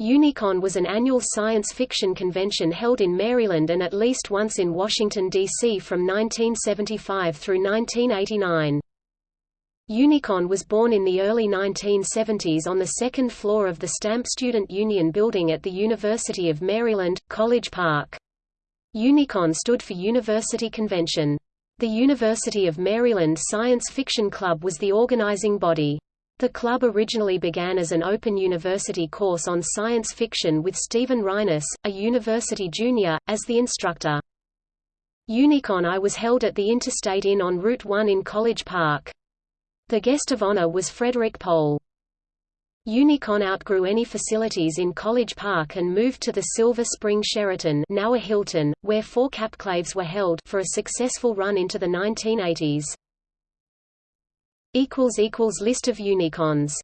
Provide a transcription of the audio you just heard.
Unicon was an annual science fiction convention held in Maryland and at least once in Washington, D.C. from 1975 through 1989. Unicon was born in the early 1970s on the second floor of the Stamp Student Union building at the University of Maryland, College Park. Unicon stood for University Convention. The University of Maryland Science Fiction Club was the organizing body. The club originally began as an open university course on science fiction with Stephen Reines, a university junior, as the instructor. Unicon I was held at the Interstate Inn on Route 1 in College Park. The guest of honor was Frederick Pohl. Unicon outgrew any facilities in College Park and moved to the Silver Spring Sheraton now a Hilton, where four capclaves were held for a successful run into the 1980s. List of Unicons